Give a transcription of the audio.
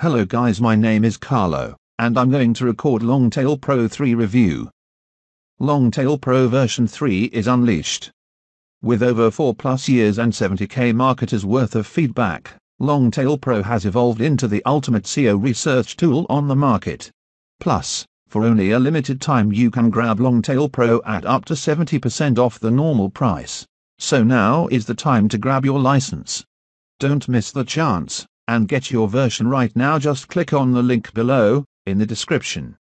Hello guys my name is Carlo, and I'm going to record Longtail Pro 3 review. Longtail Pro version 3 is unleashed. With over 4 plus years and 70k marketers worth of feedback, Longtail Pro has evolved into the ultimate SEO research tool on the market. Plus, for only a limited time you can grab Longtail Pro at up to 70% off the normal price. So now is the time to grab your license. Don't miss the chance, and get your version right now just click on the link below, in the description.